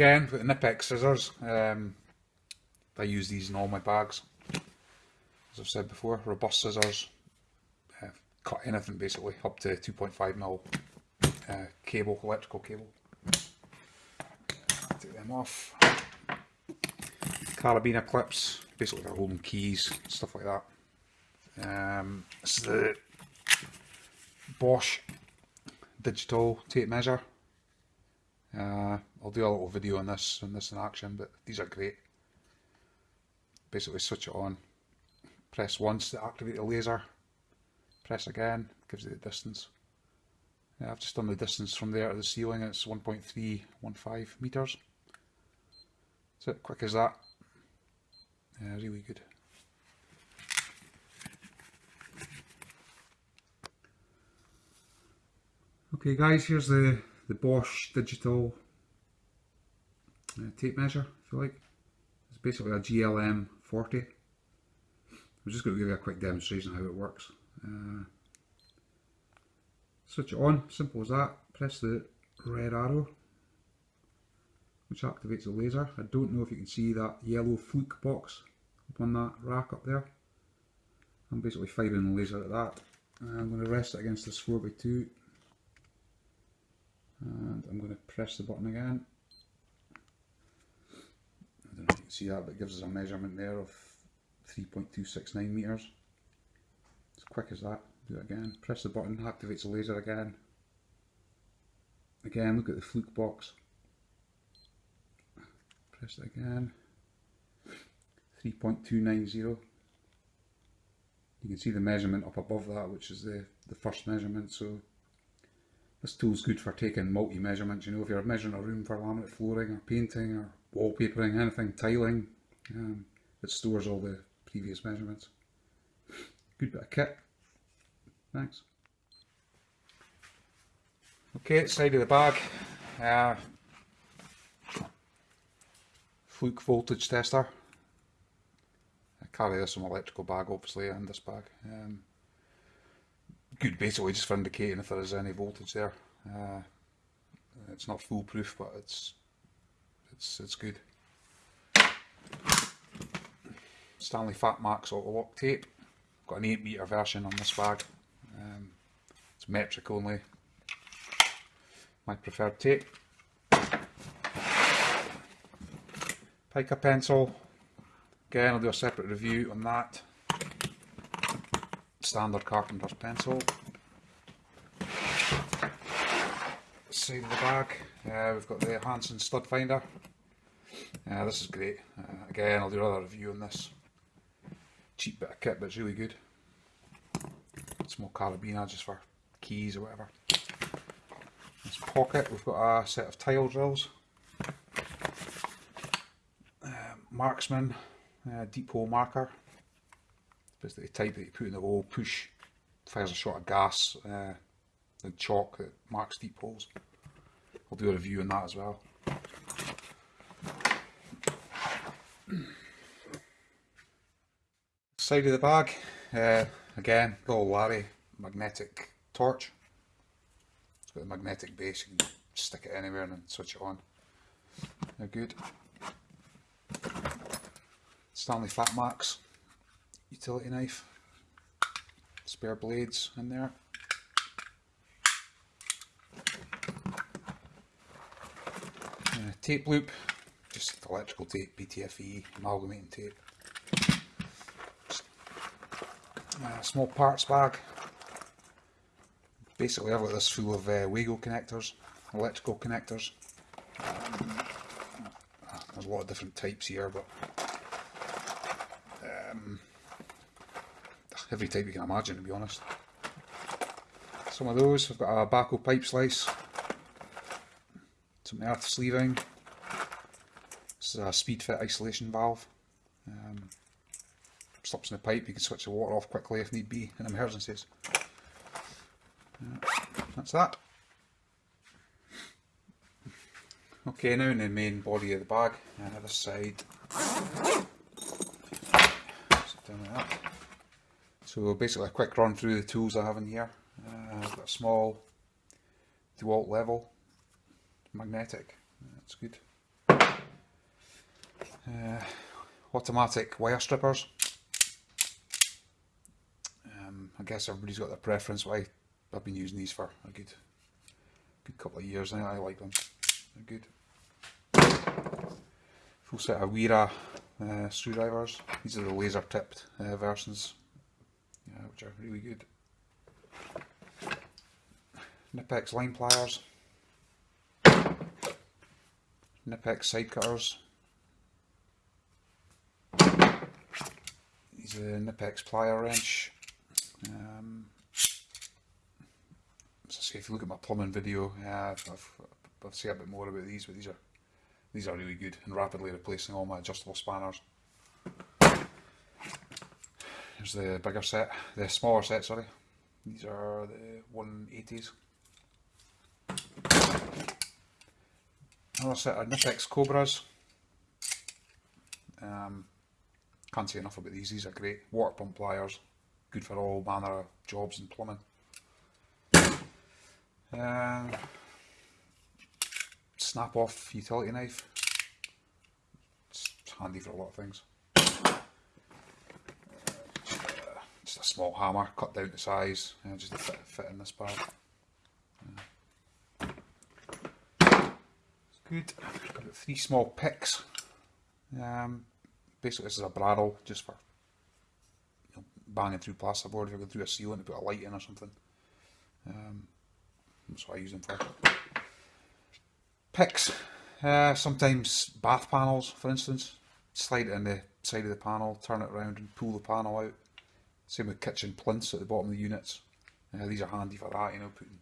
Again, with the Knipex scissors, um, I use these in all my bags. As I've said before, robust scissors, uh, cut anything basically, up to 2.5mm uh, cable, electrical cable. Take them off. Carabiner clips, basically they're holding keys, stuff like that. Um, this is the Bosch digital tape measure. Uh, I'll do a little video on this and this in action, but these are great. Basically switch it on, press once to activate the laser, press again, gives you the distance. Yeah, I've just done the distance from there to the ceiling, it's 1.315 metres. So quick as that. Yeah, really good. Okay guys, here's the, the Bosch digital tape measure, if you like. It's basically a GLM 40. I'm just going to give you a quick demonstration of how it works. Uh, switch it on, simple as that. Press the red arrow, which activates the laser. I don't know if you can see that yellow fluke box up on that rack up there. I'm basically firing the laser at that. I'm going to rest it against this 4x2 and I'm going to press the button again. I don't know if you can see that but gives us a measurement there of 3.269 metres. As quick as that, do it again, press the button, activates the laser again. Again look at the fluke box, press it again, 3.290. You can see the measurement up above that which is the, the first measurement so this tool's good for taking multi-measurements, you know, if you're measuring a room for laminate flooring or painting or wallpapering, anything, tiling, um, it stores all the previous measurements. Good bit of kit. Thanks. Okay, side of the bag. Uh, Fluke voltage tester. I carry this in my electrical bag obviously and this bag. Um, good basically just for indicating if there is any voltage there. Uh, it's not foolproof but it's it's it's good. Stanley Fat Max auto lock tape. Got an 8 metre version on this bag. Um, it's metric only. My preferred tape. Pica pencil. Again, I'll do a separate review on that standard carpenter's pencil. Side of the bag, uh, we've got the Hanson stud finder. Uh, this is great. Uh, again, I'll do another review on this. Cheap bit of kit, but it's really good. Small carabiner just for keys or whatever. This pocket, we've got a set of tile drills. Uh, marksman, uh, deep hole marker basically the type that you put in the hole, push, fires a shot of gas, uh, the chalk that marks deep holes. I'll do a review on that as well. Side of the bag, uh, again, little Larry magnetic torch. It's got a magnetic base, you can stick it anywhere and switch it on. They're good. Stanley Fat Max utility knife, spare blades in there. Uh, tape loop, just electrical tape, PTFE, amalgamating tape. Uh, small parts bag. Basically I've got this full of uh, Wago connectors, electrical connectors. Um, there's a lot of different types here but every type you can imagine to be honest. Some of those, I've got a Bahco pipe slice, some earth sleeving, this is a Speedfit isolation valve, um, stops in the pipe, you can switch the water off quickly if need be in emergencies. Uh, that's that. Okay, now in the main body of the bag, uh, this side, down like that. So basically a quick run through the tools I have in here. Uh, I've got a small DeWalt level, magnetic, that's good. Uh, automatic wire strippers. Um, I guess everybody's got their preference. Why I've been using these for a good, good couple of years now. I like them. They're good. Full set of Wera uh, screwdrivers. These are the laser tipped uh, versions, which are really good. Knipex line pliers. Knipex side cutters. These are Knipex plier wrench. Um, as I say, if you look at my plumbing video, uh, I've, I've, I'll say a bit more about these, but these are these are really good and rapidly replacing all my adjustable spanners. Here's the bigger set, the smaller set, sorry. These are the 180s. Another set of Knipex Cobras. Um, can't say enough about these, these are great. Water pump pliers, good for all manner of jobs and plumbing. Uh, snap off utility knife. It's handy for a lot of things. Just a small hammer, cut down to size, and just to fit, fit in this bag. It's good. Got three small picks. Um, basically, this is a bradawl just for you know, banging through plasterboard if you're going through a ceiling to put a light in or something. Um, that's what I use them for picks, uh, sometimes bath panels for instance, slide it in the side of the panel, turn it around and pull the panel out. Same with kitchen plinths at the bottom of the units. Uh, these are handy for that, you know, putting,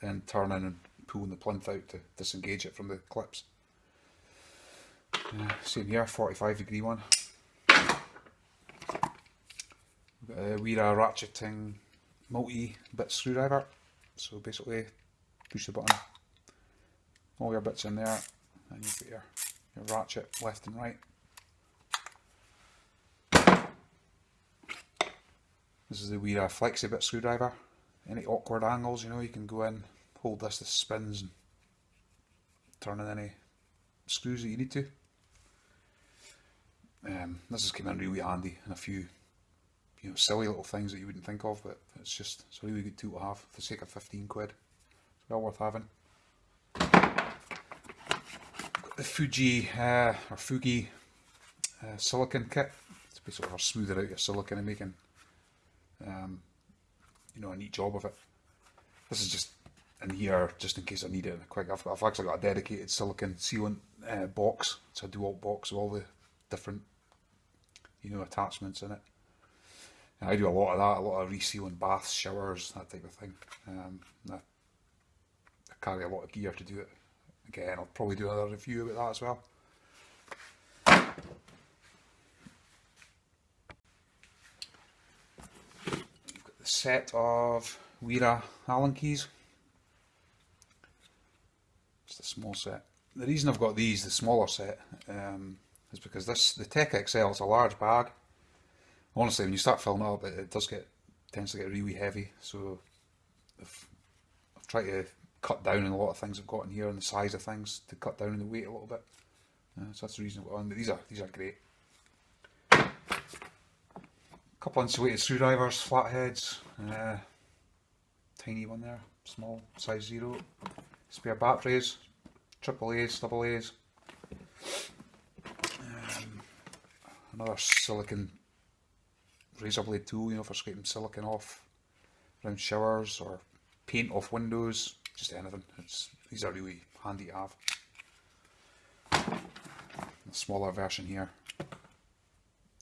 then turning and pulling the plinth out to disengage it from the clips. Uh, same here, 45 degree one. We've got a Wera ratcheting multi-bit screwdriver. So basically, push the button all your bits in there and you put your, your ratchet left and right. This is the Wera Flexi-Bit screwdriver. Any awkward angles, you know, you can go in, hold this, this spins and turn in any screws that you need to. Um, this has come in really handy in a few you know, silly little things that you wouldn't think of, but it's just it's a really good tool to have for the sake of 15 quid. It's well worth having the Fuji uh, or Fugi uh, silicon kit. It's basically for smoothing out your silicon and making um, you know a neat job of it. This is just in here just in case I need it quick. I've, I've actually got a dedicated silicon sealant uh, box. It's a dual box with all the different you know attachments in it. And I do a lot of that, a lot of resealing baths, showers, that type of thing. Um, I, I carry a lot of gear to do it. Again, I'll probably do another review about that as well. You've got the set of Wera Allen keys. Just a small set. The reason I've got these, the smaller set, um, is because this the Tech XL is a large bag. Honestly, when you start filling up, it, it does get tends to get really heavy. So I've, I've tried to cut down on a lot of things I've got in here and the size of things to cut down on the weight a little bit. Uh, so that's the reason I've got on. These are these are great. A couple insulated screwdrivers, flatheads, uh, tiny one there, small size zero. Spare batteries, triple A's, double A's. Um, another silicon razor blade tool, you know, for scraping silicon off around showers or paint off windows just anything. It's, these are really handy to have. A smaller version here.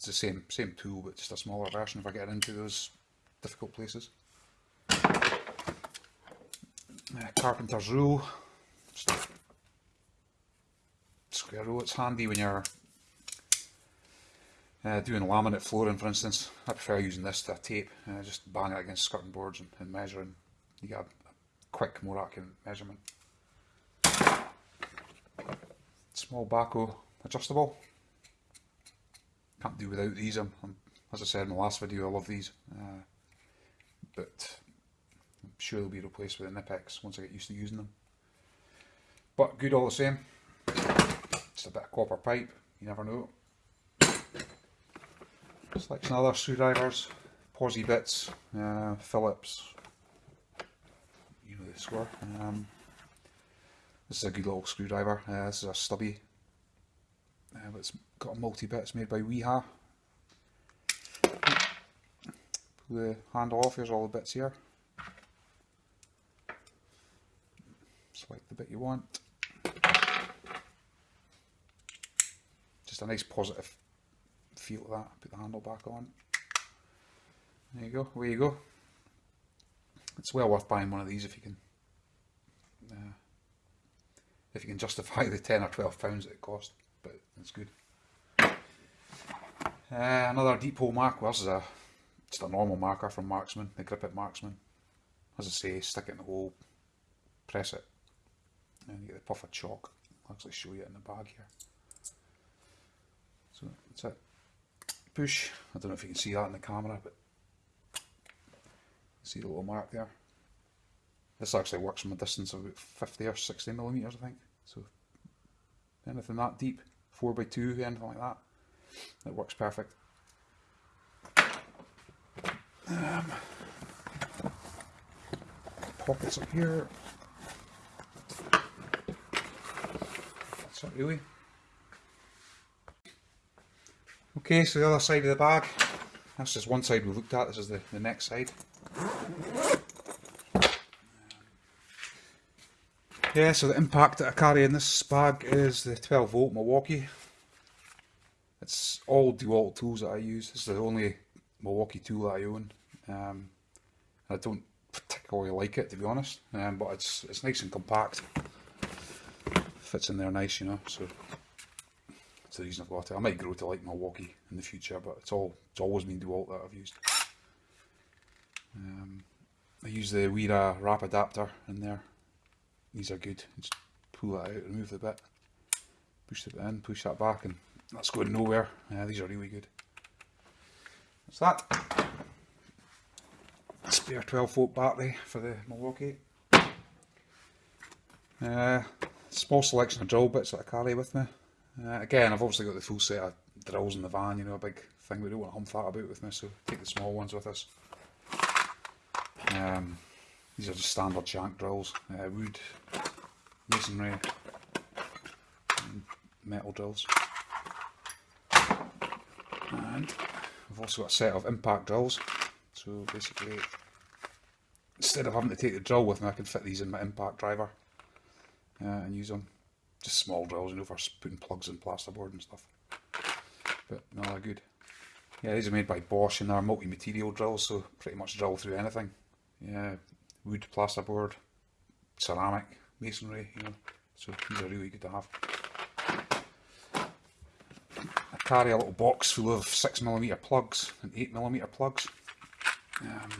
It's the same same tool, but just a smaller version if I get into those difficult places. Uh, carpenter's rule. square rule. It's handy when you're uh, doing laminate flooring, for instance. I prefer using this to a tape. Uh, just bang it against skirting boards and, and measuring. You get a quick, more accurate measurement. Small Bahco adjustable. Can't do without these. I'm, I'm, as I said in the last video, I love these. Uh, but I'm sure they'll be replaced with the Knipex once I get used to using them. But good all the same. Just a bit of copper pipe, you never know. Selection some other screwdrivers, Pozi bits, uh, Phillips, you know the score. Um, this is a good little screwdriver, uh, this is a stubby, it's got a multi bits made by Wera. Pull the handle off, here's all the bits here. Select the bit you want. Just a nice positive feel to that. Put the handle back on. There you go, away you go. It's well worth buying one of these if you can uh, if you can justify the 10 or 12 pounds that it cost, but it's good. Uh, another deep hole mark, this is a, just a normal marker from Marksman, the Grip It Marksman. As I say, stick it in the hole, press it, and you get the puff of chalk. I'll actually show you it in the bag here. So that's it. Push, I don't know if you can see that in the camera, but see the little mark there. This actually works from a distance of about 50 or 60 millimeters, I think. So anything that deep, 4x2, anything like that, it works perfect. Um, pockets up here. That's it really. Okay, so the other side of the bag. That's just one side we looked at, this is the, the next side. Yeah, so the impact that I carry in this bag is the 12 volt Milwaukee. It's all DeWalt tools that I use. This is the only Milwaukee tool that I own. Um, I don't particularly like it to be honest, um, but it's it's nice and compact. Fits in there nice, you know. So it's the reason I've got it. I might grow to like Milwaukee in the future, but it's all it's always been DeWalt that I've used. Um, I use the Wera Rapidaptor in there. These are good. Just pull that out, remove the bit, push the bit in, push that back, and that's going nowhere. Yeah, these are really good. That's that. Spare 12 volt battery for the Milwaukee. Uh, small selection of drill bits that I carry with me. Uh, again, I've obviously got the full set of drills in the van, you know, a big thing we don't want to hump that about with me, so take the small ones with us. Um, these are just standard shank drills, uh, wood, masonry, metal drills. And I've also got a set of impact drills, so basically instead of having to take the drill with me I can fit these in my impact driver uh, and use them. Just small drills, you know, for putting plugs in plasterboard and stuff. But no, they're good. Yeah, these are made by Bosch and they're multi-material drills, so pretty much drill through anything. Yeah, wood, plasterboard, ceramic, masonry, you know, so these are really good to have. I carry a little box full of 6mm plugs and 8mm plugs. Um,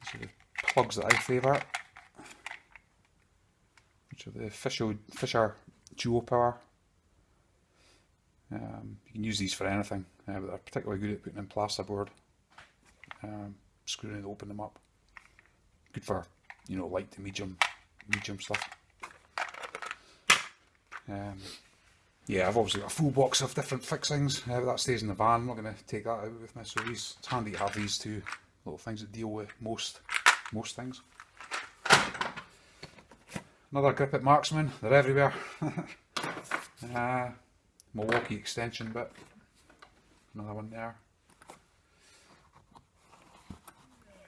these are the plugs that I favour, which are the Fischer, Fischer Duo Power. Um, you can use these for anything, uh, but they're particularly good at putting in plasterboard um, screwing and open them up. Good for, you know, light to medium, medium stuff. Um, yeah, I've obviously got a full box of different fixings, uh, but that stays in the van. I'm not going to take that out with me, so these, it's handy to have these two little things that deal with most, most things. Another Grip It Marksman, they're everywhere. uh, Milwaukee extension bit, another one there.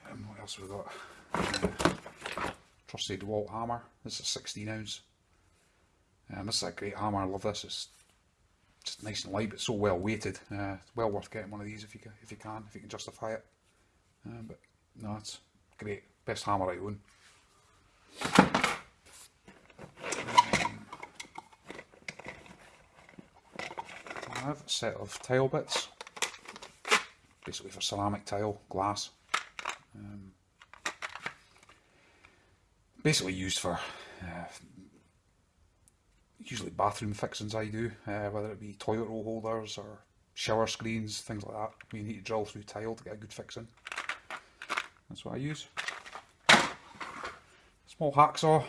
And What else we got? Uh, trusty DeWalt hammer. This is a 16 ounce. Um, this is a great hammer. I love this. It's just nice and light, but so well weighted. Uh, it's well worth getting one of these if you can, if you can, if you can justify it. Um, but no, it's great. Best hammer I own. Um, I have a set of tile bits, basically for ceramic tile, glass. Um, basically used for uh, usually bathroom fixings I do, uh, whether it be toilet roll holders or shower screens, things like that. We need to drill through tile to get a good fixing. That's what I use. Small hacksaw,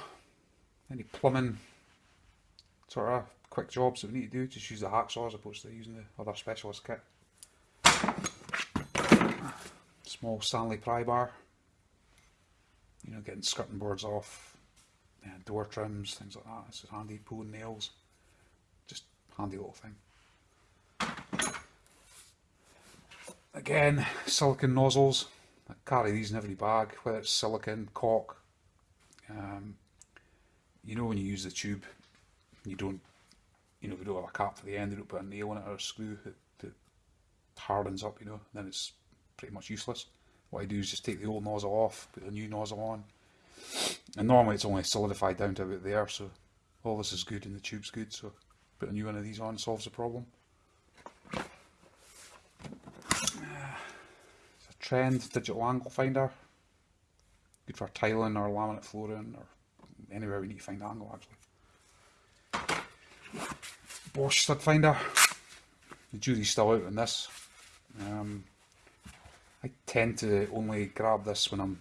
any plumbing sort of quick jobs that we need to do, just use the hacksaw as opposed to using the other specialist kit. Small Stanley pry bar, you know, getting skirting boards off, yeah, door trims, things like that. It's handy, pulling nails, just handy little thing. Again, silicon nozzles. I carry these in every bag, whether it's silicon, caulk. Um, you know when you use the tube, you don't, you know, if we don't have a cap for the end, you don't put a nail in it or a screw that, that hardens up, you know, then it's pretty much useless. What I do is just take the old nozzle off, put a new nozzle on, and normally it's only solidified down to about there, so all this is good and the tube's good, so put a new one of these on solves the problem. Ah, it's a trend digital angle finder. Good for tiling or laminate flooring or anywhere we need to find angle actually. Bosch stud finder. The jury's still out on this. Um, I tend to only grab this when I'm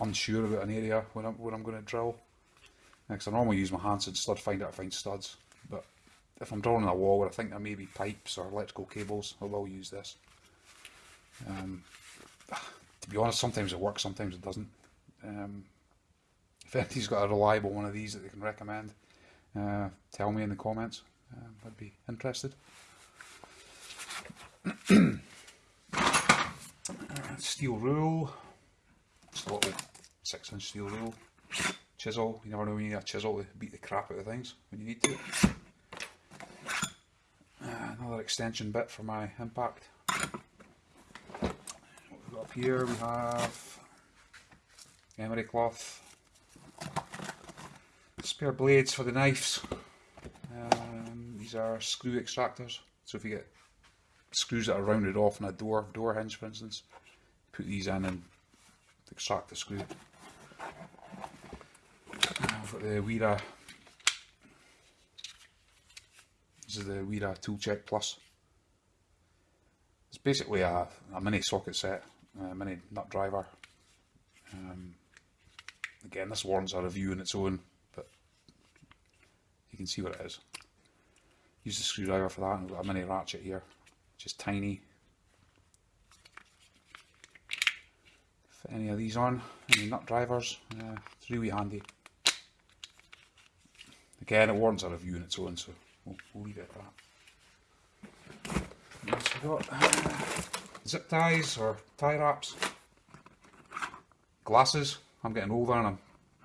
unsure about an area when I'm, when I'm going to drill. Because I normally use my Hanson stud finder to find studs. But if I'm drawing a wall where I think there may be pipes or electrical cables, I will use this. Um, to be honest, sometimes it works, sometimes it doesn't. Um, if anybody's got a reliable one of these that they can recommend, uh, tell me in the comments. Um, I'd be interested. steel rule, just a little six inch steel rule. Chisel, you never know when you need a chisel to beat the crap out of things when you need to. Uh, another extension bit for my impact up here we have emery cloth, spare blades for the knives. Um, these are screw extractors. So if you get screws that are rounded off in a door, door hinge for instance, put these in and extract the screw. I've got the Wera, this is the Wera Tool Check Plus. It's basically a, a mini socket set uh, mini nut driver. Um, again, this warrants a review in its own, can see what it is. Use the screwdriver for that, and we've got a mini ratchet here, just tiny. Fit any of these on, any nut drivers, uh, it's really handy. Again, it warrants a review on its own, so we'll, we'll leave it at that. We got? Uh, zip ties or tie wraps, glasses. I'm getting older and I'm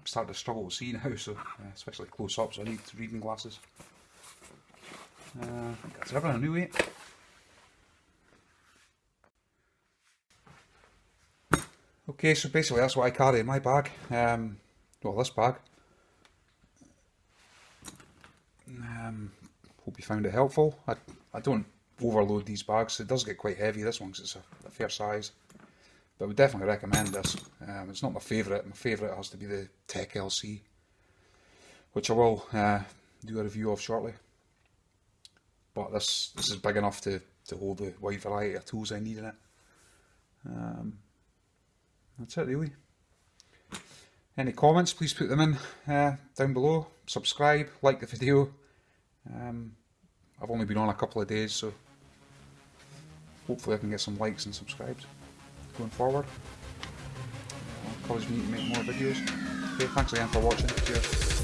starting to struggle to see now, so uh, especially close up, so I need reading glasses. Uh, I think that's everything anyway. Okay, so basically that's what I carry in my bag. Um, well, this bag. Um, hope you found it helpful. I, I don't overload these bags. It does get quite heavy, this one, because it's a, a, fair size. But I would definitely recommend this. Um, it's not my favourite. My favourite has to be the Tech LC, which I will uh, do a review of shortly. But this this is big enough to, to hold the wide variety of tools I need in it. Um, that's it really. Any comments, please put them in uh, down below. Subscribe, like the video. Um, I've only been on a couple of days, so hopefully I can get some likes and subscribes going forward. Encourage me to make more videos. Okay, thanks again for watching. Cheers.